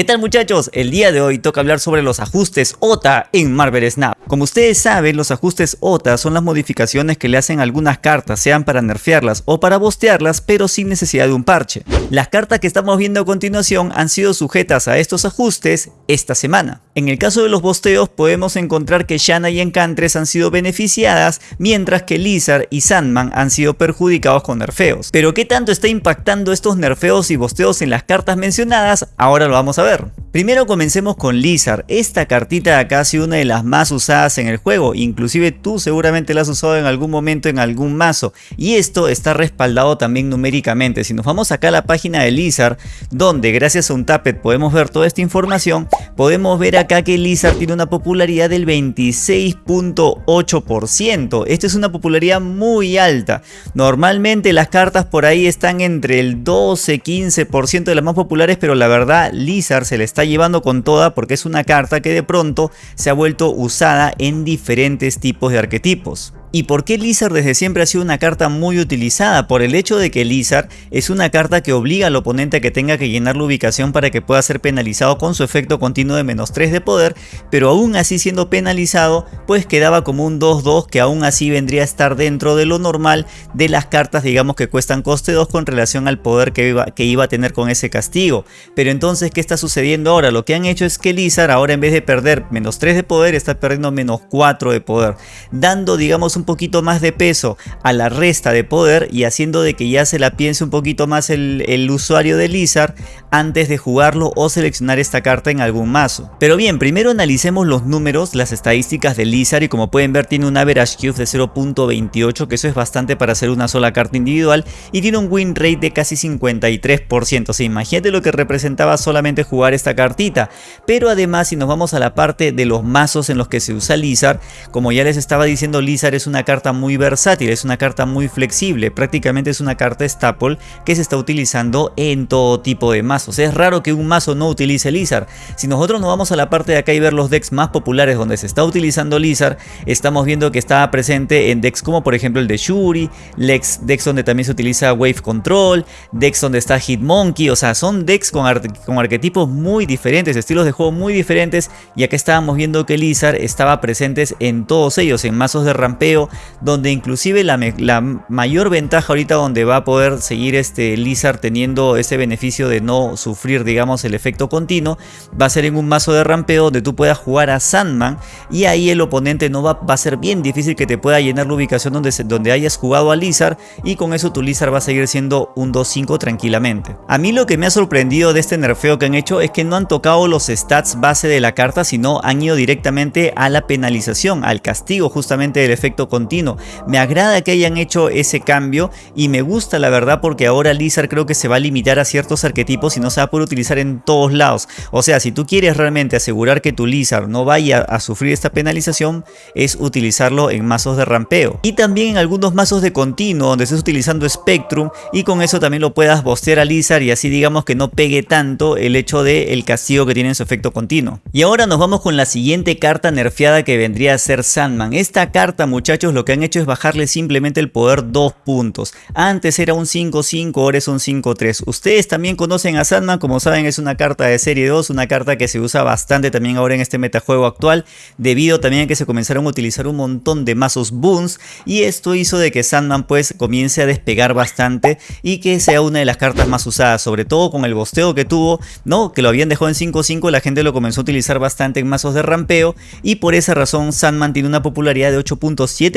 ¿Qué tal muchachos? El día de hoy toca hablar sobre los ajustes OTA en Marvel Snap. Como ustedes saben, los ajustes OTA son las modificaciones que le hacen algunas cartas, sean para nerfearlas o para bostearlas, pero sin necesidad de un parche. Las cartas que estamos viendo a continuación han sido sujetas a estos ajustes esta semana. En el caso de los bosteos podemos encontrar que Shanna y Encantres han sido beneficiadas, mientras que Lizard y Sandman han sido perjudicados con nerfeos. Pero ¿qué tanto está impactando estos nerfeos y bosteos en las cartas mencionadas? Ahora lo vamos a ver. Primero comencemos con Lizard, esta cartita de acá ha sido una de las más usadas en el juego, inclusive tú seguramente la has usado en algún momento en algún mazo. Y esto está respaldado también numéricamente, si nos vamos acá a la página de Lizard donde gracias a un tappet podemos ver toda esta información, podemos ver acá que Lizard tiene una popularidad del 26.8%, esta es una popularidad muy alta, normalmente las cartas por ahí están entre el 12-15% de las más populares pero la verdad Lizard se le está llevando con toda porque es una carta que de pronto se ha vuelto usada en diferentes tipos de arquetipos. ¿Y por qué Lizard desde siempre ha sido una carta muy utilizada? Por el hecho de que Lizard es una carta que obliga al oponente a que tenga que llenar la ubicación para que pueda ser penalizado con su efecto continuo de menos 3 de poder, pero aún así siendo penalizado, pues quedaba como un 2-2 que aún así vendría a estar dentro de lo normal de las cartas digamos que cuestan coste 2 con relación al poder que iba, que iba a tener con ese castigo. Pero entonces, ¿qué está sucediendo ahora? Lo que han hecho es que Lizard ahora en vez de perder menos 3 de poder, está perdiendo menos 4 de poder, dando digamos poquito más de peso a la resta de poder y haciendo de que ya se la piense un poquito más el, usuario de Lizard antes de jugarlo o seleccionar esta carta en algún mazo. Pero bien, primero analicemos los números, las estadísticas de Lizard y como pueden ver tiene un average cube de 0.28 que eso es bastante para hacer una sola carta individual y tiene un win rate de casi 53%, o sea imagínate lo que representaba solamente jugar esta cartita, pero además si nos vamos a la parte de los mazos en los que se usa Lizard, como ya les estaba diciendo Lizard es una carta muy versátil, es una carta muy flexible, prácticamente es una carta staple que se está utilizando en todo tipo de mazos. Es raro que un mazo no utilice Lizard. Si nosotros nos vamos a la parte de acá y ver los decks más populares donde se está utilizando Lizard, estamos viendo que está presente en decks como por ejemplo el de Shuri, decks donde también se utiliza Wave Control, decks donde está Hitmonkey, o sea, son decks con, con arquetipos muy diferentes, estilos de juego muy diferentes y acá estábamos viendo que Lizard estaba presentes en todos ellos, en mazos de rampeo, donde inclusive la, mayor ventaja ahorita donde va a poder seguir este Lizard teniendo ese beneficio de no sufrir digamos el efecto continuo va a ser en un mazo de rampeo donde tú puedas jugar a Sandman y ahí el oponente no va, va a ser bien difícil que te pueda llenar la ubicación donde, donde hayas jugado a Lizard y con eso tu Lizard va a seguir siendo un 2-5 tranquilamente. A mí lo que me ha sorprendido de este nerfeo que han hecho es que no han tocado los stats base de la carta sino han ido directamente a la penalización, al castigo justamente del efecto continuo. Me agrada que hayan hecho ese cambio y me gusta la verdad porque ahora Lizard creo que se va a limitar a ciertos arquetipos y no se va a poder utilizar en todos lados. O sea, si tú quieres realmente asegurar que tu Lizard no vaya a sufrir esta penalización, es utilizarlo en mazos de rampeo. Y también en algunos mazos de continuo donde estés utilizando Spectrum y con eso también lo puedas bostear a Lizard y así digamos que no pegue tanto el hecho de el castigo que tiene en su efecto continuo. Y ahora nos vamos con la siguiente carta nerfeada que vendría a ser Sandman. Esta carta muchachos lo que han hecho es bajarle simplemente el poder 2 puntos. Antes era un 5-5, ahora es un 5-3. Ustedes también conocen a Sandman, como saben es una carta de serie 2, una carta que se usa bastante también ahora en este metajuego actual, debido también a que se comenzaron a utilizar un montón de mazos boons y esto hizo de que Sandman pues comience a despegar bastante y que sea una de las cartas más usadas, sobre todo con el bosteo que tuvo, ¿no? Que lo habían dejado en 5-5, la gente lo comenzó a utilizar bastante en mazos de rampeo y por esa razón Sandman tiene una popularidad de 8.7%,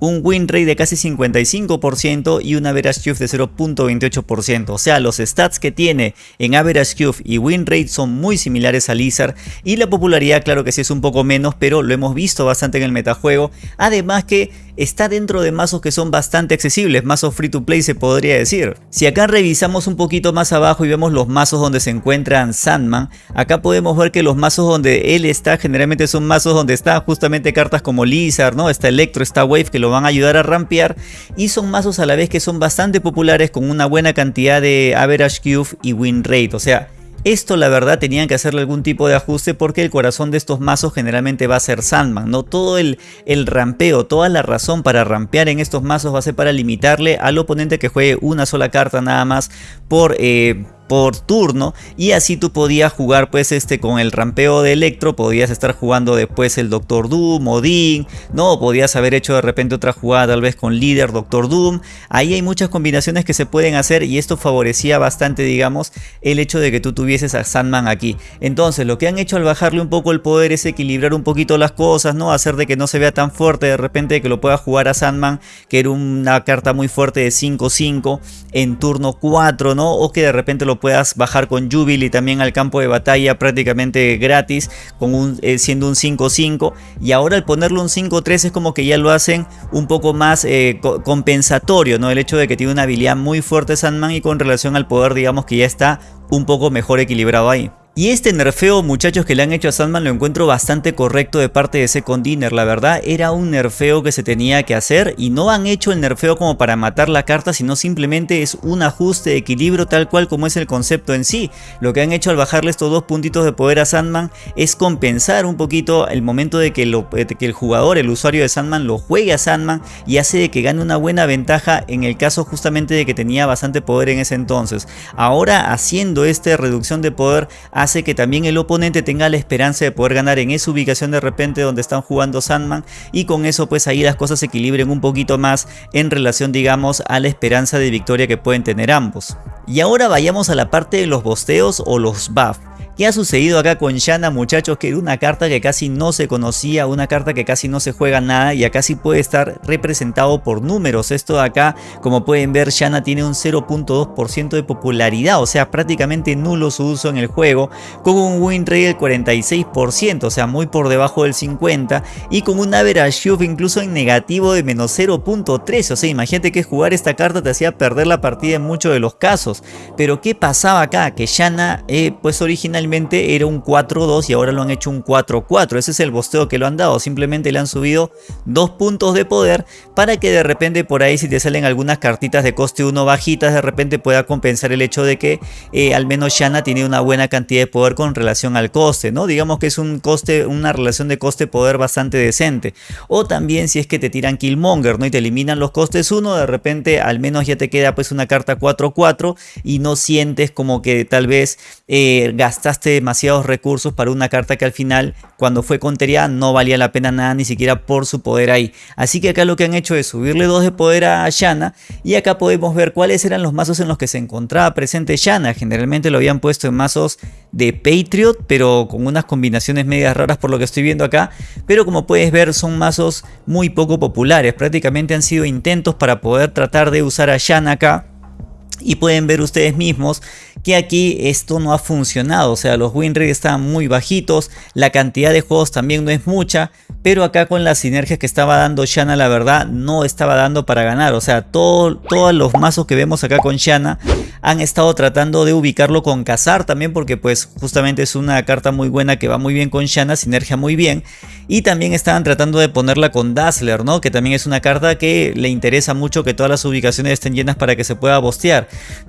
un win rate de casi 55% y un average cube de 0.28%. O sea, los stats que tiene en average cube y win rate son muy similares a Lizard y la popularidad claro que sí es un poco menos, pero lo hemos visto bastante en el metajuego. Además que está dentro de mazos que son bastante accesibles, mazos free to play se podría decir. Si acá revisamos un poquito más abajo y vemos los mazos donde se encuentran Sandman, acá podemos ver que los mazos donde él está generalmente son mazos donde están justamente cartas como Lizard, ¿no? está Electro, está Wave que lo van a ayudar a rampear y son mazos a la vez que son bastante populares con una buena cantidad de average cube y win rate, o sea, esto la verdad tenían que hacerle algún tipo de ajuste porque el corazón de estos mazos generalmente va a ser Sandman, ¿no? Todo el, el rampeo, toda la razón para rampear en estos mazos va a ser para limitarle al oponente que juegue una sola carta nada más por... Eh, por turno y así tú podías jugar pues este con el rampeo de Electro, podías estar jugando después el Doctor Doom, Odin, no, podías haber hecho de repente otra jugada tal vez con líder Doctor Doom, ahí hay muchas combinaciones que se pueden hacer y esto favorecía bastante digamos el hecho de que tú tuvieses a Sandman aquí, entonces lo que han hecho al bajarle un poco el poder es equilibrar un poquito las cosas, no hacer de que no se vea tan fuerte de repente que lo pueda jugar a Sandman que era una carta muy fuerte de 5-5 en turno 4, ¿no? O que de repente lo puedas bajar con Jubilee también al campo de batalla prácticamente gratis, con un, eh, siendo un 5-5. Y ahora al ponerlo un 5-3 es como que ya lo hacen un poco más eh, compensatorio, ¿no? El hecho de que tiene una habilidad muy fuerte Sandman y con relación al poder digamos que ya está un poco mejor equilibrado ahí. Y este nerfeo muchachos que le han hecho a Sandman lo encuentro bastante correcto de parte de Second Dinner, la verdad era un nerfeo que se tenía que hacer y no han hecho el nerfeo como para matar la carta sino simplemente es un ajuste de equilibrio tal cual como es el concepto en sí. Lo que han hecho al bajarle estos dos puntitos de poder a Sandman es compensar un poquito el momento de que, que el jugador, el usuario de Sandman lo juegue a Sandman y hace de que gane una buena ventaja en el caso justamente de que tenía bastante poder en ese entonces. Ahora haciendo esta reducción de poder hace que también el oponente tenga la esperanza de poder ganar en esa ubicación de repente donde están jugando Sandman y con eso pues ahí las cosas se equilibren un poquito más en relación digamos a la esperanza de victoria que pueden tener ambos. Y ahora vayamos a la parte de los bosteos o los buffs. ¿Qué ha sucedido acá con Shanna muchachos? Que era una carta que casi no se conocía, una carta que casi no se juega nada y acá sí puede estar representado por números. Esto de acá, como pueden ver, Shanna tiene un 0.2% de popularidad, o sea, prácticamente nulo su uso en el juego, con un win rate del 46%, o sea, muy por debajo del 50%, y con un average incluso en negativo de menos 0.3, o sea, imagínate que jugar esta carta te hacía perder la partida en muchos de los casos. Pero ¿qué pasaba acá? Que Shanna, eh, pues era un 4-2 y ahora lo han hecho un 4-4. Ese es el bosteo que lo han dado. Simplemente le han subido dos puntos de poder para que de repente por ahí si te salen algunas cartitas de coste 1 bajitas de repente pueda compensar el hecho de que eh, al menos Shanna tiene una buena cantidad de poder con relación al coste. ¿no? Digamos que es un coste, una relación de coste-poder bastante decente. O también si es que te tiran Killmonger ¿no? y te eliminan los costes 1 de repente al menos ya te queda pues una carta 4-4 y no sientes como que tal vez eh, gastas demasiados recursos para una carta que al final cuando fue contería no valía la pena nada ni siquiera por su poder ahí. Así que acá lo que han hecho es subirle dos de poder a Shanna y acá podemos ver cuáles eran los mazos en los que se encontraba presente Shanna. Generalmente lo habían puesto en mazos de Patriot pero con unas combinaciones medias raras por lo que estoy viendo acá. Pero como puedes ver son mazos muy poco populares. Prácticamente han sido intentos para poder tratar de usar a Shanna acá y pueden ver ustedes mismos que aquí esto no ha funcionado, o sea los win rates están muy bajitos, la cantidad de juegos también no es mucha, pero acá con las sinergias que estaba dando Shanna la verdad no estaba dando para ganar, o sea todo, todos los mazos que vemos acá con Shanna han estado tratando de ubicarlo con Cazar también porque pues justamente es una carta muy buena que va muy bien con Shanna, sinergia muy bien. Y también estaban tratando de ponerla con Dazzler, ¿no? que también es una carta que le interesa mucho que todas las ubicaciones estén llenas para que se pueda bostear,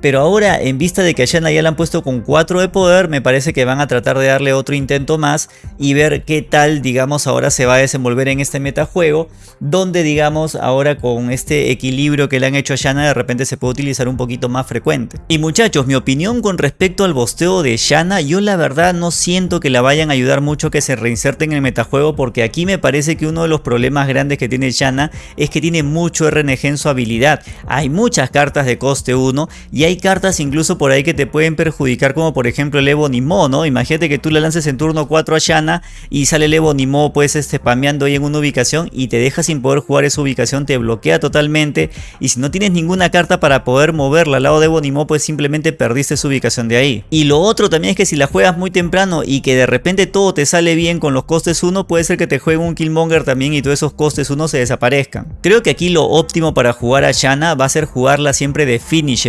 pero ahora en vista de que a ya la han puesto con 4 de poder, me parece que van a tratar de darle otro intento más y ver qué tal, digamos, ahora se va a desenvolver en este metajuego, donde, digamos, ahora con este equilibrio que le han hecho a Shanna, de repente se puede utilizar un poquito más frecuente. Y muchachos, mi opinión con respecto al bosteo de Shanna, yo la verdad no siento que la vayan a ayudar mucho que se reinserte en el metajuego, porque aquí me parece que uno de los problemas grandes que tiene Shanna es que tiene mucho RNG en su habilidad. Hay muchas cartas de coste 1 y hay cartas incluso por ahí que te pueden perjudicar como por ejemplo el Evo Nimo, ¿no? Imagínate que tú le lances en turno 4 a Shanna y sale el Evo Nimo pues este spameando ahí en una ubicación y te deja sin poder jugar esa ubicación, te bloquea totalmente y si no tienes ninguna carta para poder moverla al lado de Evo Nimo pues simplemente perdiste su ubicación de ahí. Y lo otro también es que si la juegas muy temprano y que de repente todo te sale bien con los costes 1 puede ser que te juegue un Killmonger también y todos esos costes 1 se desaparezcan. Creo que aquí lo óptimo para jugar a Shanna va a ser jugarla siempre de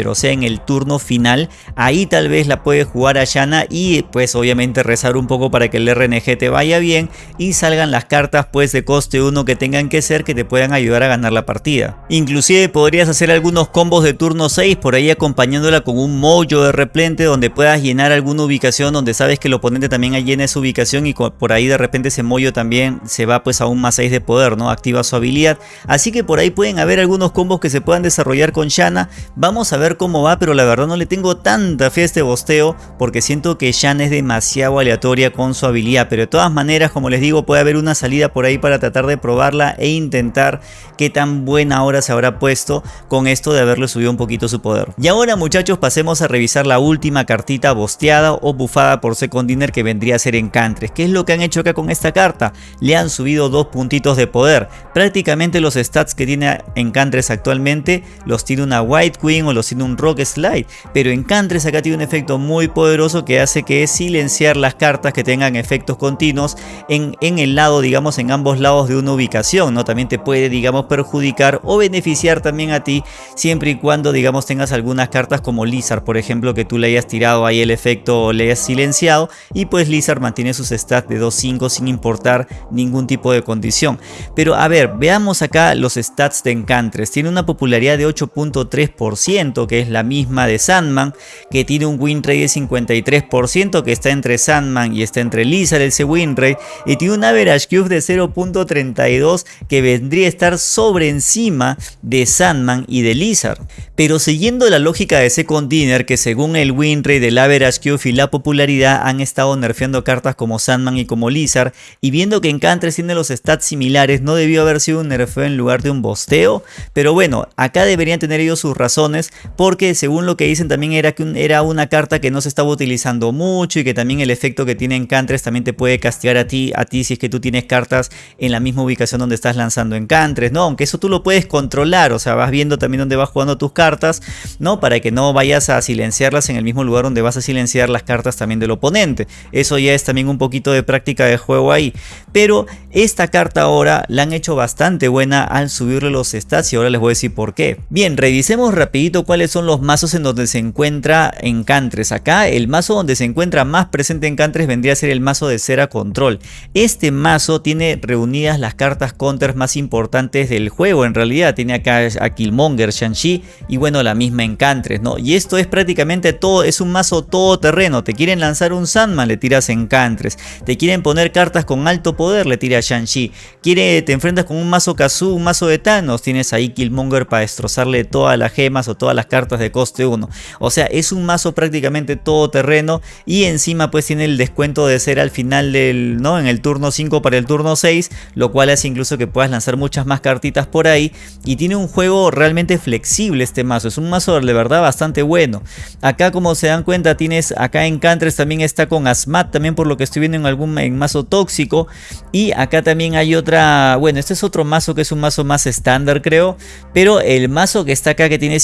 o sea en el turno final, ahí tal vez la puedes jugar a Yana y pues obviamente rezar un poco para que el RNG te vaya bien y salgan las cartas pues de coste 1 que tengan que ser que te puedan ayudar a ganar la partida. Inclusive podrías hacer algunos combos de turno 6 por ahí acompañándola con un mojo de replente donde puedas llenar alguna ubicación donde sabes que el oponente también llena esa ubicación y por ahí de repente ese mollo también se va pues a un más 6 de poder, ¿no? Activa su habilidad. Así que por ahí pueden haber algunos combos que se puedan desarrollar con Shanna. Vamos a ver cómo va, pero la verdad no le tengo tanta fe a este bosteo porque siento que Shan es demasiado aleatoria con su habilidad, pero de todas maneras, como les digo, puede haber una salida por ahí para tratar de probarla e intentar qué tan buena hora se habrá puesto con esto de haberle subido un poquito su poder. Y ahora muchachos pasemos a revisar la última cartita bosteada o bufada por Second Dinner que vendría a ser Encantres. ¿Qué es lo que han hecho acá con esta carta? Le han subido dos puntitos de poder. Prácticamente los stats que tiene Encantres actualmente los tiene una White Queen o los tiene un Rock Slide. Pero Encantres acá tiene un efecto muy poderoso que hace que es silenciar las cartas que tengan efectos continuos en, en el lado, digamos, en ambos lados de una ubicación. ¿no? También te puede, digamos, perjudicar o beneficiar también a ti siempre y cuando, digamos, tengas algunas cartas como Lizard, por ejemplo, que tú le hayas tirado ahí el efecto o le hayas silenciado y pues Lizard mantiene sus stats de 2-5 sin importar ningún tipo de condición. Pero a ver, veamos acá los stats de Encantres. Tiene una popularidad de 8.3%, que es la misma de Sandman, que tiene un win rate de 53%, que está entre Sandman y está entre Lizard ese win rate, y tiene un average cube de 0.32, que vendría a estar sobre encima de Sandman y de Lizard. Pero siguiendo la lógica de Second Dinner, que según el win rate del average cube y la popularidad han estado nerfeando cartas como Sandman y como Lizard, y viendo que Encantres tiene los stats similares, no debió haber sido un nerfeo en lugar de un bosteo, pero bueno, acá deberían tener ellos sus razones, porque según lo que dicen también era que era una carta que no se estaba utilizando mucho y que también el efecto que tiene Encantres también te puede castigar a ti, a ti si es que tú tienes cartas en la misma ubicación donde estás lanzando Encantres, ¿no? Aunque eso tú lo puedes controlar, o sea, vas viendo también dónde vas jugando tus cartas, ¿no? Para que no vayas a silenciarlas en el mismo lugar donde vas a silenciar las cartas también del oponente. Eso ya es también un poquito de práctica de juego ahí. Pero esta carta ahora la han hecho bastante buena al subirle los stats y ahora les voy a decir por qué. Bien, revisemos rapidito cuáles son los mazos en donde se encuentra Encantres. Acá el mazo donde se encuentra más presente Encantres vendría a ser el mazo de Cera Control. Este mazo tiene reunidas las cartas counters más importantes del juego en realidad. Tiene acá a Killmonger, Shang-Chi y bueno la misma Encantres, ¿no? Y esto es prácticamente todo, es un mazo todoterreno. Te quieren lanzar un Sandman, le tiras Encantres. Te quieren poner cartas con alto poder, le tiras Shang-Chi. Te enfrentas con un mazo Kazu, un mazo de Thanos, tienes ahí Killmonger para destrozarle todas las gemas o todas las cartas de coste 1. O sea, es un mazo prácticamente todoterreno y encima pues tiene el descuento de ser al final del, ¿no? En el turno 5 para el turno 6, lo cual hace incluso que puedas lanzar muchas más cartitas por ahí y tiene un juego realmente flexible este mazo, es un mazo de verdad bastante bueno. Acá como se dan cuenta tienes acá en Cantres también está con Asmat, también por lo que estoy viendo en algún mazo tóxico y acá también hay otra, bueno este es otro mazo que es un mazo más estándar creo, pero el mazo que está acá que tiene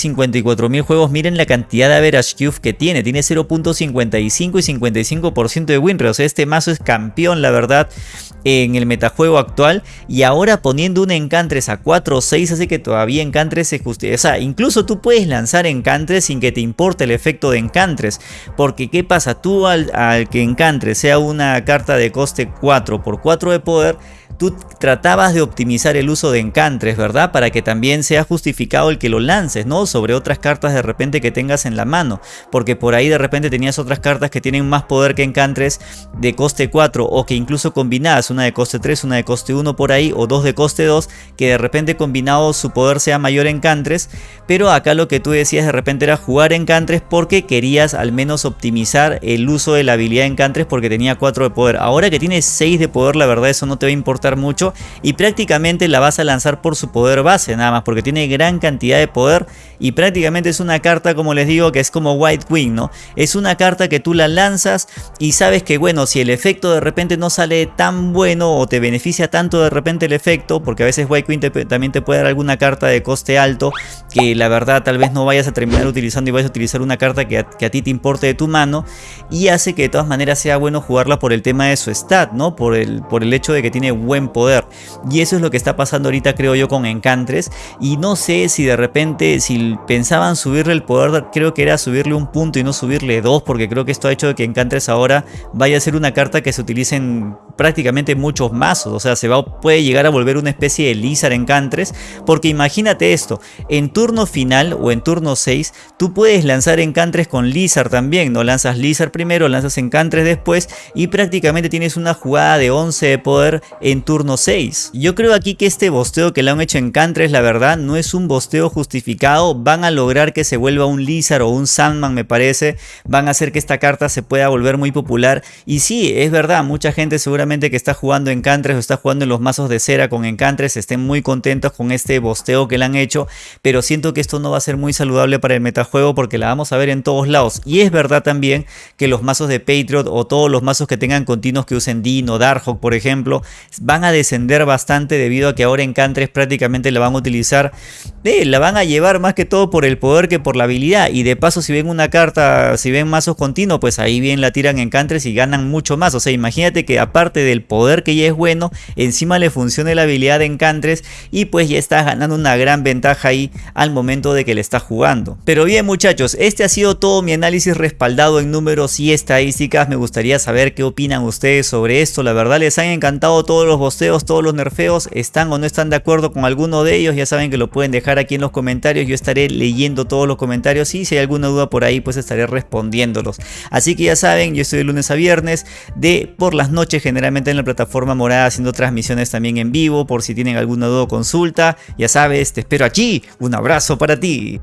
54.000 juegos, miren la cantidad de average cube que tiene, tiene 0.55 y 55% de win rate, o sea este mazo es campeón la verdad en el metajuego actual y ahora poniendo un Encantres a 4 o 6 hace que todavía Encantres se justifique. O sea, incluso tú puedes lanzar Encantres sin que te importe el efecto de Encantres. Porque ¿qué pasa? Tú al, al que Encantres sea una carta de coste 4 por 4 de poder tú tratabas de optimizar el uso de encantres, ¿verdad? Para que también sea justificado el que lo lances, ¿no? Sobre otras cartas de repente que tengas en la mano. Porque por ahí de repente tenías otras cartas que tienen más poder que encantres de coste 4 o que incluso combinadas, una de coste 3, una de coste 1 por ahí o dos de coste 2, que de repente combinado su poder sea mayor en encantres. Pero acá lo que tú decías de repente era jugar encantres porque querías al menos optimizar el uso de la habilidad encantres porque tenía 4 de poder. Ahora que tiene 6 de poder, la verdad eso no te va a importar mucho y prácticamente la vas a lanzar por su poder base nada más porque tiene gran cantidad de poder y prácticamente es una carta como les digo que es como White Queen, ¿no? Es una carta que tú la lanzas y sabes que bueno, si el efecto de repente no sale tan bueno o te beneficia tanto de repente el efecto, porque a veces White Queen también te puede dar alguna carta de coste alto que la verdad tal vez no vayas a terminar utilizando y vayas a utilizar una carta que a, que a ti te importe de tu mano y hace que de todas maneras sea bueno jugarla por el tema de su stat, ¿no? Por el, por el hecho de que tiene buen poder. Y eso es lo que está pasando ahorita creo yo con Encantres. Y no sé si de repente, si subirle el poder, creo que era subirle un punto y no subirle dos. Porque creo que esto ha hecho que Encantres ahora vaya a ser una carta que se utilice en prácticamente muchos mazos, o sea, se va, puede llegar a volver una especie de Lizard Encantres, porque imagínate esto, en turno final o en turno 6, tú puedes lanzar Encantres con Lizard también, no lanzas Lizard primero, lanzas Encantres después y prácticamente tienes una jugada de 11 de poder en turno 6. Yo creo aquí que este bosteo que le han hecho Encantres, la verdad, no es un bosteo justificado, van a lograr que se vuelva un Lizard o un Sandman me parece, van a hacer que esta carta se pueda volver muy popular. Y sí, es verdad, mucha gente seguramente que está jugando Encantres o está jugando en los mazos de cera con Encantres estén muy contentos con este bosteo que le han hecho, pero siento que esto no va a ser muy saludable para el metajuego porque la vamos a ver en todos lados. Y es verdad también que los mazos de Patriot o todos los mazos que tengan continuos que usen Dino, Darkhawk por ejemplo, van a descender bastante debido a que ahora Encantres prácticamente la van a utilizar, eh, la van a llevar más que todo por el poder que por la habilidad y de paso si ven una carta, si ven mazos continuos, pues ahí bien la tiran Encantres y ganan mucho más, o sea imagínate que aparte del poder que ya es bueno, encima le funcione la habilidad de Encantres y pues ya estás ganando una gran ventaja ahí al momento de que le estás jugando. Pero bien muchachos, este ha sido todo mi análisis respaldado en números y estadísticas, me gustaría saber qué opinan ustedes sobre esto, la verdad les han encantado todos los bosteos, todos los nerfeos, están o no están de acuerdo con alguno de ellos, ya saben que lo pueden dejar aquí en los comentarios, yo estaré todos los comentarios y si hay alguna duda por ahí pues estaré respondiéndolos. Así que ya saben, yo estoy de lunes a viernes de por las noches generalmente en la plataforma morada haciendo transmisiones también en vivo por si tienen alguna duda o consulta, ya sabes, te espero aquí, un abrazo para ti.